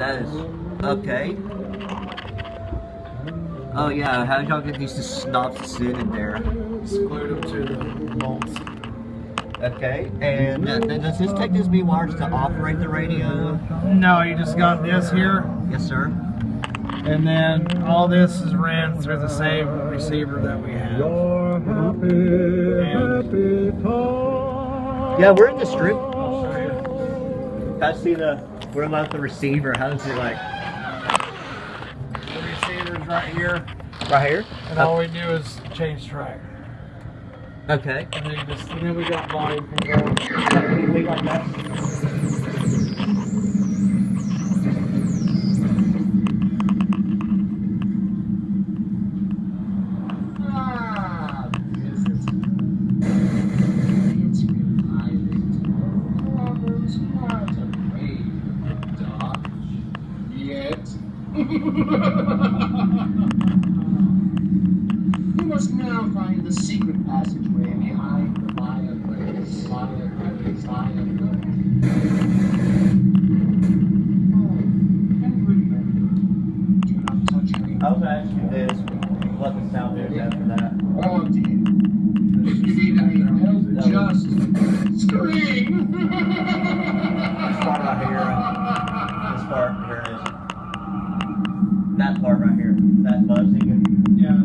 That is okay. Oh yeah, how did y'all get these snobs to sit in there? Screwed them to the bolts. Okay, and uh, does this take this B wires to operate the radio? No, you just got this here, Yes, sir. and then all this is ran through the same receiver that we have. Your happy, happy. Yeah, we're in the strip. I'll show you. I see the we're about the receiver. How does it like The receiver's right here, right here? and all we do is change track. Okay. And then, just, and then we got volume control. like that. You must now find the secret passageway behind the fireplace. Fireplace, fireplace. Oh, and remember, do not touch any. I was asking this. What the sound is after that? Oh dear. If you need any help, just scream. This part right here. That part right here. That buzzing. Yeah,